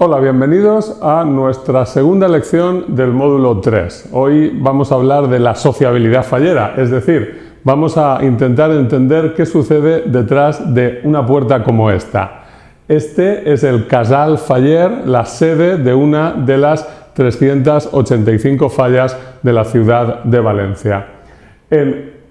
Hola, bienvenidos a nuestra segunda lección del módulo 3. Hoy vamos a hablar de la sociabilidad fallera, es decir, vamos a intentar entender qué sucede detrás de una puerta como esta. Este es el Casal Faller, la sede de una de las 385 fallas de la ciudad de Valencia.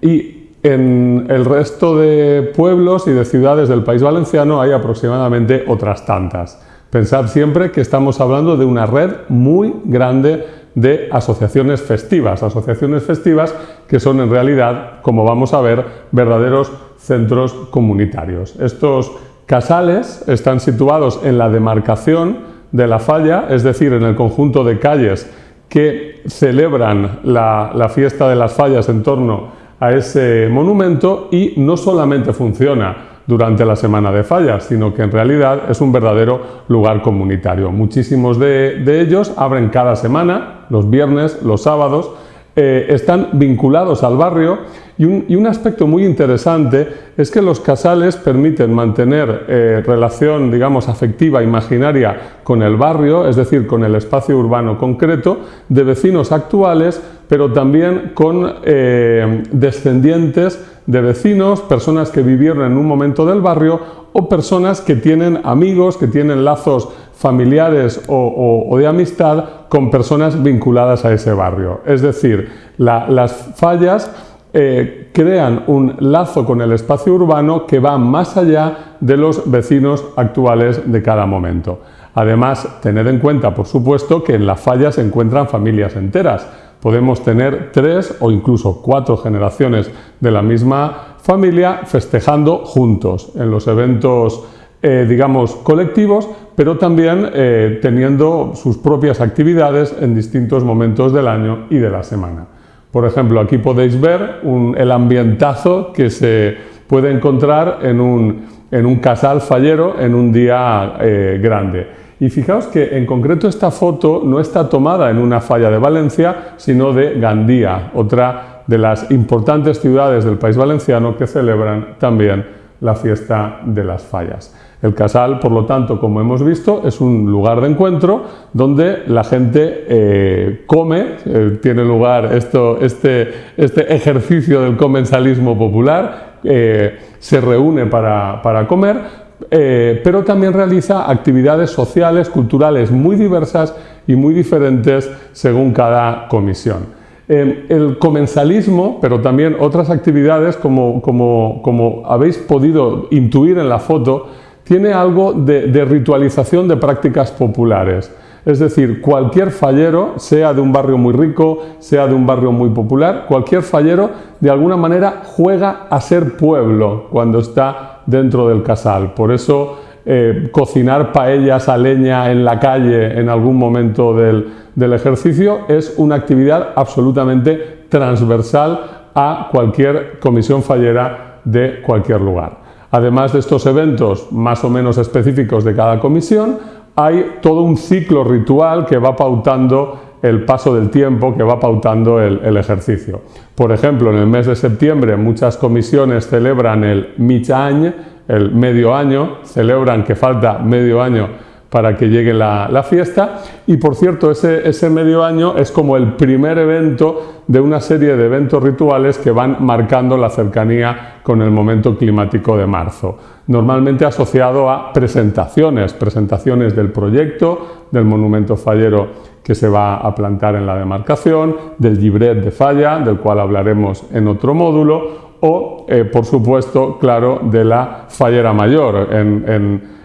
y en el resto de pueblos y de ciudades del país valenciano hay aproximadamente otras tantas. Pensad siempre que estamos hablando de una red muy grande de asociaciones festivas, asociaciones festivas que son en realidad, como vamos a ver, verdaderos centros comunitarios. Estos casales están situados en la demarcación de la falla, es decir, en el conjunto de calles que celebran la, la fiesta de las fallas en torno a ese monumento y no solamente funciona durante la semana de fallas, sino que en realidad es un verdadero lugar comunitario. Muchísimos de, ellos abren cada semana, los viernes, los sábados, eh, están vinculados al barrio y un, aspecto muy interesante es que los casales permiten mantener eh, relación, digamos, afectiva, imaginaria con el barrio, es decir, con el espacio urbano concreto, de vecinos actuales, pero también con eh, descendientes de vecinos, personas que vivieron en un momento del barrio o personas que tienen amigos, que tienen lazos familiares o, de amistad con personas vinculadas a ese barrio. Es decir, las fallas eh, crean un lazo con el espacio urbano que va más allá de los vecinos actuales de cada momento. Además, tened en cuenta, por supuesto, que en la falla se encuentran familias enteras podemos tener tres o incluso cuatro generaciones de la misma familia festejando juntos en los eventos, eh, digamos, colectivos, pero también eh, teniendo sus propias actividades en distintos momentos del año y de la semana. Por ejemplo, aquí podéis ver el ambientazo que se puede encontrar en un, casal fallero en un día eh, grande. Y fijaos que en concreto esta foto no está tomada en una falla de Valencia, sino de Gandía, otra de las importantes ciudades del país valenciano que celebran también la fiesta de las fallas. El casal, por lo tanto, como hemos visto, es un lugar de encuentro donde la gente eh, come, eh, tiene lugar esto, este, este, ejercicio del comensalismo popular, eh, se reúne para, para comer, eh, pero también realiza actividades sociales, culturales muy diversas y muy diferentes según cada comisión. Eh, el comensalismo, pero también otras actividades, como, como, habéis podido intuir en la foto, tiene algo de ritualización de prácticas populares. Es decir, cualquier fallero, sea de un barrio muy rico, sea de un barrio muy popular, cualquier fallero de alguna manera juega a ser pueblo cuando está dentro del casal. Por eso eh, cocinar paellas a leña en la calle en algún momento del, del ejercicio es una actividad absolutamente transversal a cualquier comisión fallera de cualquier lugar. Además de estos eventos más o menos específicos de cada comisión, hay todo un ciclo ritual que va pautando el paso del tiempo, que va pautando el, ejercicio. Por ejemplo, en el mes de septiembre muchas comisiones celebran el Michañ, el medio año, celebran que falta medio año para que llegue la, fiesta. Y por cierto ese, medio año es como el primer evento de una serie de eventos rituales que van marcando la cercanía con el momento climático de marzo. Normalmente asociado a presentaciones, presentaciones del proyecto, del monumento fallero que se va a plantar en la demarcación, del libret de falla, del cual hablaremos en otro módulo, o, eh, por supuesto, claro, de la fallera mayor, en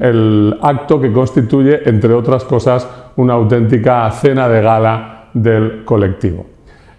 el acto que constituye, entre otras cosas, una auténtica cena de gala del colectivo.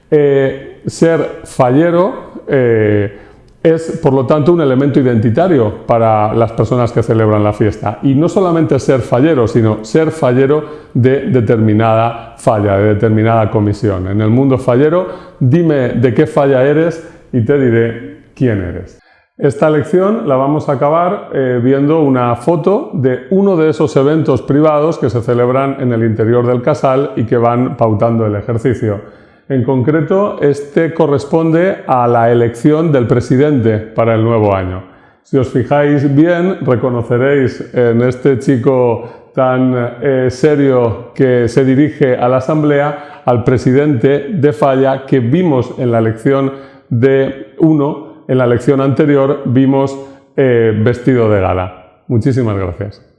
Eh, ser fallero eh, es, por lo tanto, un elemento identitario para las personas que celebran la fiesta. Y no solamente ser fallero, sino ser fallero de determinada falla, de determinada comisión. En el mundo fallero, dime de qué falla eres y te diré quién eres. Esta lección la vamos a acabar eh, viendo una foto de uno de esos eventos privados que se celebran en el interior del casal y que van pautando el ejercicio. En concreto, este corresponde a la elección del presidente para el nuevo año. Si os fijáis bien, reconoceréis en este chico tan eh, serio que se dirige a la Asamblea al presidente de Falla que vimos en la lección de 1, en la lección anterior vimos eh, vestido de gala. Muchísimas gracias.